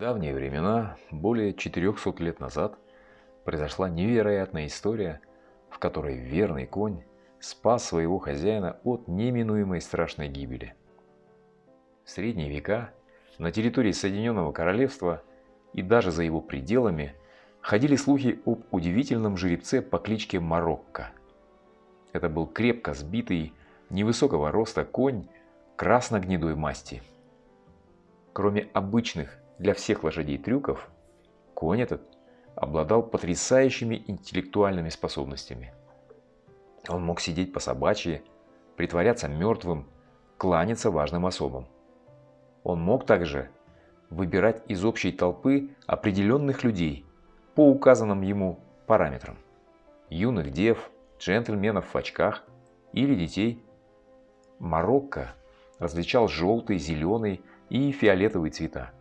Давние времена, более 400 лет назад, произошла невероятная история, в которой верный конь спас своего хозяина от неминуемой страшной гибели. В средние века на территории Соединенного Королевства и даже за его пределами ходили слухи об удивительном жеребце по кличке Марокко. Это был крепко сбитый, невысокого роста конь красно-гнедой масти. Кроме обычных для всех лошадей трюков, конь этот обладал потрясающими интеллектуальными способностями. Он мог сидеть по собачьи, притворяться мертвым, кланяться важным особам. Он мог также выбирать из общей толпы определенных людей по указанным ему параметрам. Юных дев, джентльменов в очках или детей. Марокко различал желтый, зеленый и фиолетовый цвета.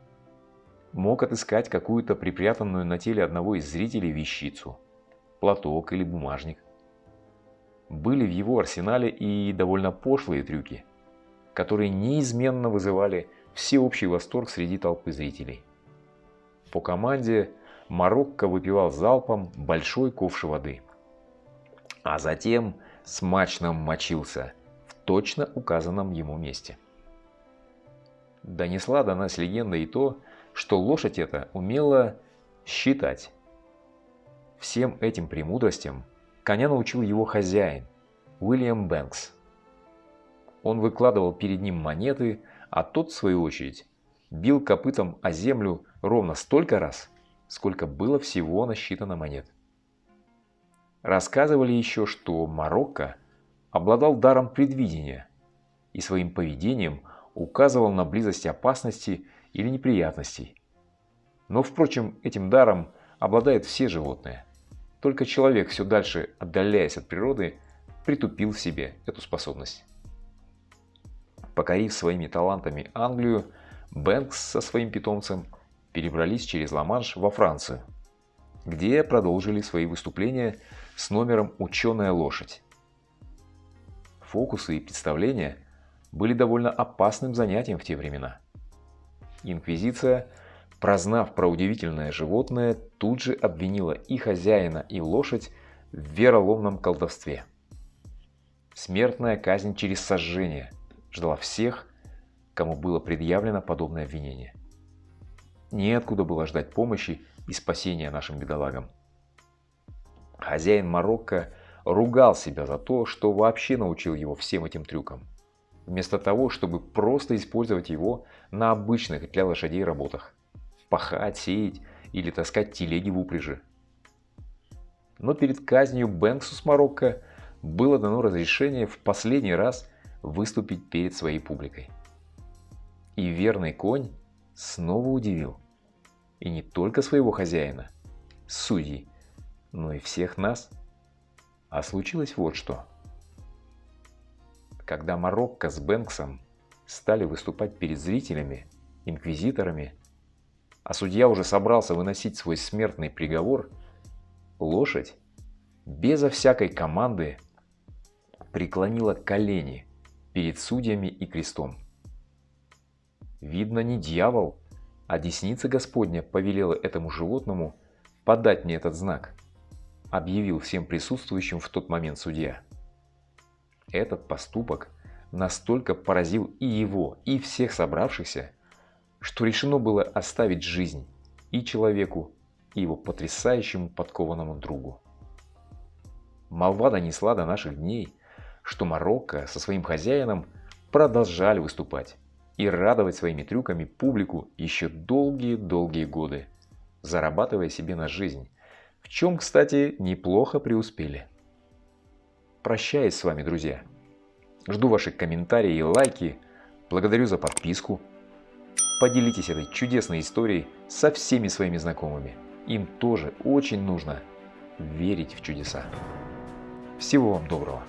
Мог отыскать какую-то припрятанную на теле одного из зрителей вещицу, платок или бумажник. Были в его арсенале и довольно пошлые трюки, которые неизменно вызывали всеобщий восторг среди толпы зрителей. По команде Марокко выпивал залпом большой ковш воды. А затем смачно мочился в точно указанном ему месте. Донесла до нас легенда и то, что лошадь эта умела считать. Всем этим премудростям коня научил его хозяин, Уильям Бэнкс. Он выкладывал перед ним монеты, а тот, в свою очередь, бил копытом о землю ровно столько раз, сколько было всего насчитано монет. Рассказывали еще, что Марокко обладал даром предвидения и своим поведением указывал на близость опасности или неприятностей. Но, впрочем, этим даром обладают все животные. Только человек, все дальше отдаляясь от природы, притупил в себе эту способность. Покорив своими талантами Англию, Бэнкс со своим питомцем перебрались через Ла-Манш во Францию, где продолжили свои выступления с номером «Ученая лошадь». Фокусы и представления были довольно опасным занятием в те времена. Инквизиция, прознав про удивительное животное, тут же обвинила и хозяина, и лошадь в вероломном колдовстве. Смертная казнь через сожжение – ждала всех, кому было предъявлено подобное обвинение. Неоткуда было ждать помощи и спасения нашим бедолагам. Хозяин Марокко ругал себя за то, что вообще научил его всем этим трюкам, вместо того, чтобы просто использовать его на обычных для лошадей работах – пахать, сеять или таскать телеги в упряжи. Но перед казнью Бэнксу с Марокко было дано разрешение в последний раз выступить перед своей публикой. И верный конь снова удивил. И не только своего хозяина, судей, но и всех нас. А случилось вот что. Когда Марокко с Бэнксом стали выступать перед зрителями, инквизиторами, а судья уже собрался выносить свой смертный приговор, лошадь безо всякой команды преклонила колени перед судьями и крестом. Видно, не дьявол, а десница Господня повелела этому животному подать мне этот знак, объявил всем присутствующим в тот момент судья. Этот поступок настолько поразил и его, и всех собравшихся, что решено было оставить жизнь и человеку, и его потрясающему подкованному другу. Молва донесла до наших дней, что Марокко со своим хозяином продолжали выступать и радовать своими трюками публику еще долгие-долгие годы, зарабатывая себе на жизнь, в чем, кстати, неплохо преуспели. Прощаюсь с вами, друзья. Жду ваши комментарии и лайки. Благодарю за подписку. Поделитесь этой чудесной историей со всеми своими знакомыми. Им тоже очень нужно верить в чудеса. Всего вам доброго.